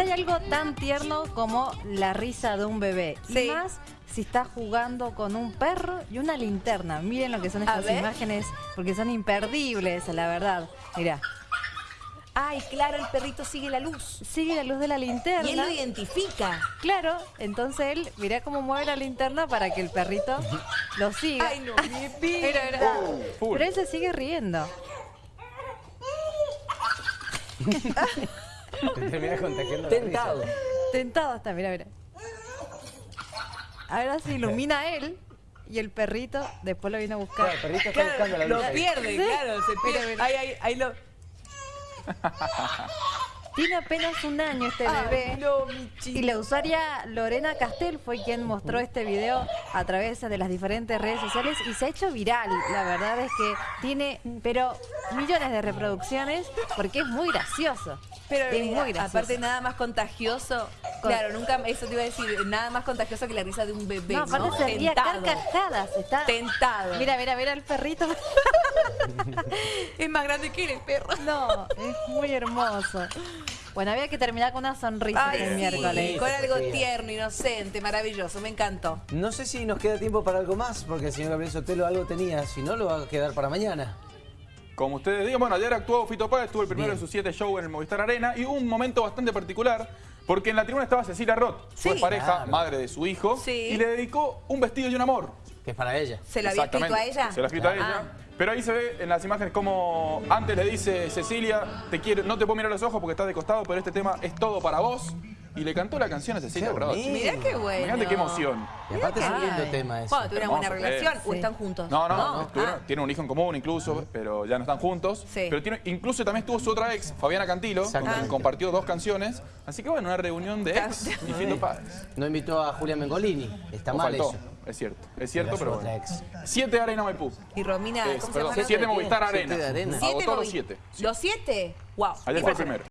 Hay algo tan tierno como la risa de un bebé. Sí. Y más si está jugando con un perro y una linterna. Miren lo que son estas imágenes, porque son imperdibles, la verdad. Mirá, Ay, claro, el perrito sigue la luz. sigue la luz de la linterna. Y él lo identifica. Claro, entonces él, mirá cómo mueve la linterna para que el perrito lo siga. Ay, no, mi vida. Mira. full. Pero él se sigue riendo. Termina contagiando Tentado. Tentado está, mira, mira. Ahora se ilumina él y el perrito después lo viene a buscar. Claro, el perrito está buscando la luz. lo ahí. pierde, Sí. claro, se pierde. mira. Ahí, ahí, ahí lo... Tiene apenas un año este Ay, bebé. no, mi chico. Y la usuaria Lorena Castel fue quien mostró este video a través de las diferentes redes sociales y se ha hecho viral. La verdad es que tiene, pero millones de reproducciones porque es muy gracioso. Pero es mira, muy gracioso. aparte nada más contagioso, Con- claro, nunca, eso te iba a decir, nada más contagioso que la risa de un bebé, no, ¿no? aparte se ría Tentado. carcajadas. Está... Tentado. Mira, mira, mira el perrito. es más grande que él, el perro. No, es muy hermoso. Bueno, había que terminar con una sonrisa Ay, este sí, miércoles. con algo Sí. tierno, inocente, maravilloso, me encantó. No sé si nos queda tiempo para algo más, porque el señor Gabriel Sotelo algo tenía. Si no, lo va a quedar para mañana. Como ustedes digan, bueno, ayer actuó Fito Páez, estuvo el primero Bien. de sus siete shows en el Movistar Arena y hubo un momento bastante particular porque en la tribuna estaba Cecilia Roth, Sí. fue pareja, Claro. madre de su hijo, Sí. y le dedicó un vestido y un amor. Que es para ella. ¿Se lo había escrito a ella? Se lo ha escrito a Ah. ella. Pero ahí se ve en las imágenes como antes le dice Cecilia, te quiero, no te puedo mirar los ojos porque estás de costado, pero este tema es todo para vos. Y le cantó la canción a Cecilia Roth. Mirá qué bueno. Imagínate qué emoción. Y aparte es un lindo tema eso. Bueno, tuvieron una buena relación o están juntos. No, no, no. tuvieron- Ah. tienen un hijo en común incluso, pero ya no están juntos. Sí. Pero tiene, incluso también estuvo su otra ex, Fabiana Cantilo, con Exactamente. quien compartió dos canciones. Así que bueno, una reunión de ex y Fito Páez. No invitó a Julia Mengolini. Está O mal faltó. eso. Es cierto, es cierto, pero bueno. ex. Siete Arena Maipú. Y Romina, Es, ¿cómo se perdón, llama? siete ¿Siete Movistar? Arena. Siete de Arena. Siete Agotó los siete. ¿Los siete? Wow. Ayer fue el primero.